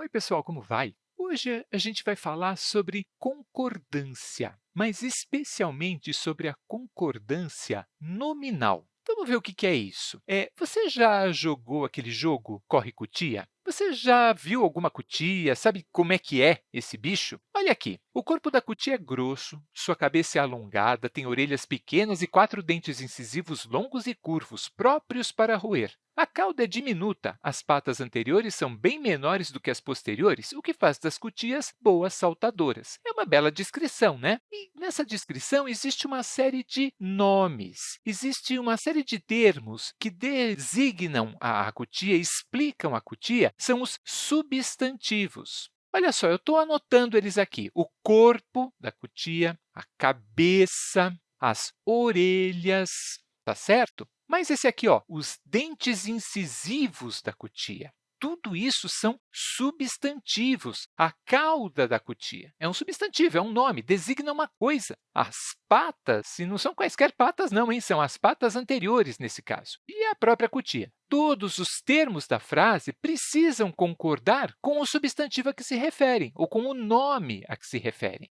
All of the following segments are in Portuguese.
Oi, pessoal, como vai? Hoje a gente vai falar sobre concordância, mas especialmente sobre a concordância nominal. Vamos ver o que é isso. É, você já jogou aquele jogo Corre-Cutia? Você já viu alguma cutia? Sabe como é que é esse bicho? Olha aqui, o corpo da cutia é grosso, sua cabeça é alongada, tem orelhas pequenas e quatro dentes incisivos longos e curvos, próprios para roer. A cauda é diminuta, as patas anteriores são bem menores do que as posteriores, o que faz das cutias boas saltadoras. É uma bela descrição, né? E nessa descrição existe uma série de nomes, existe uma série de termos que designam a cutia, explicam a cutia, são os substantivos. Olha só, eu estou anotando eles aqui. O corpo da cutia, a cabeça, as orelhas, tá certo? Mas esse aqui, ó, os dentes incisivos da cutia. Tudo isso são substantivos. A cauda da cutia é um substantivo, é um nome, designa uma coisa. As patas, e não são quaisquer patas não, hein? são as patas anteriores nesse caso. E a própria cutia. Todos os termos da frase precisam concordar com o substantivo a que se referem, ou com o nome a que se referem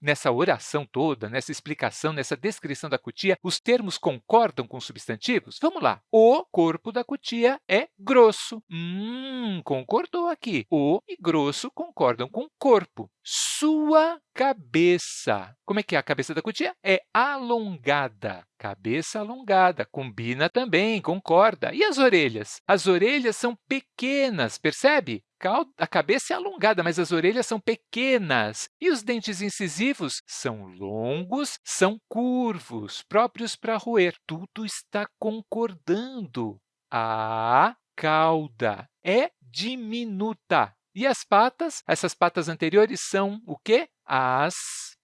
nessa oração toda, nessa explicação, nessa descrição da cutia, os termos concordam com os substantivos? Vamos lá. O corpo da cutia é grosso. Hum, concordou aqui. O e grosso concordam com corpo. Sua cabeça. Como é que é a cabeça da cutia? É alongada. Cabeça alongada. Combina também, concorda. E as orelhas? As orelhas são pequenas, percebe? a cabeça é alongada, mas as orelhas são pequenas. E os dentes incisivos são longos, são curvos, próprios para roer. Tudo está concordando. A cauda é diminuta. E as patas? Essas patas anteriores são o quê? As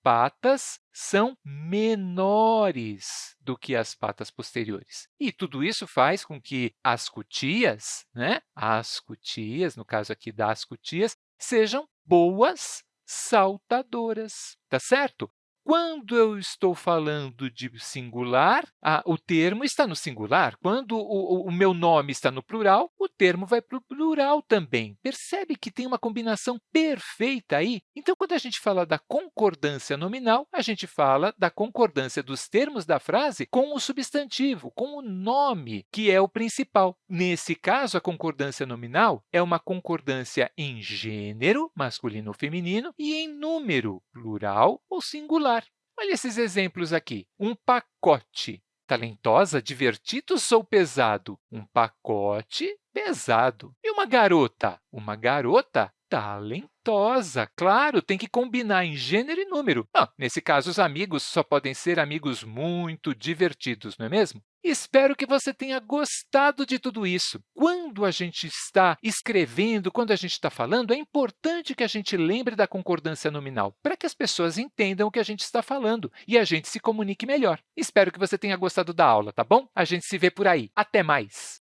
patas são menores do que as patas posteriores. E tudo isso faz com que as cutias, né? as cutias, no caso aqui das cutias, sejam boas saltadoras, tá certo? Quando eu estou falando de singular, ah, o termo está no singular. Quando o, o, meu nome está no plural, o termo vai para o plural também. Percebe que tem uma combinação perfeita aí? Então, quando a gente fala da concordância nominal, a gente fala da concordância dos termos da frase com o substantivo, com o nome, que é o principal. Nesse caso, a concordância nominal é uma concordância em gênero, masculino ou feminino, e em número, plural ou singular. Olha esses exemplos aqui. Um pacote. Talentosa, divertido ou pesado? Um pacote pesado. E uma garota? Uma garota talentosa. Claro, tem que combinar em gênero e número. Ah, nesse caso, os amigos só podem ser amigos muito divertidos, não é mesmo? Espero que você tenha gostado de tudo isso. Quando a gente está escrevendo, quando a gente está falando, é importante que a gente lembre da concordância nominal, para que as pessoas entendam o que a gente está falando e a gente se comunique melhor. Espero que você tenha gostado da aula, tá bom? A gente se vê por aí. Até mais!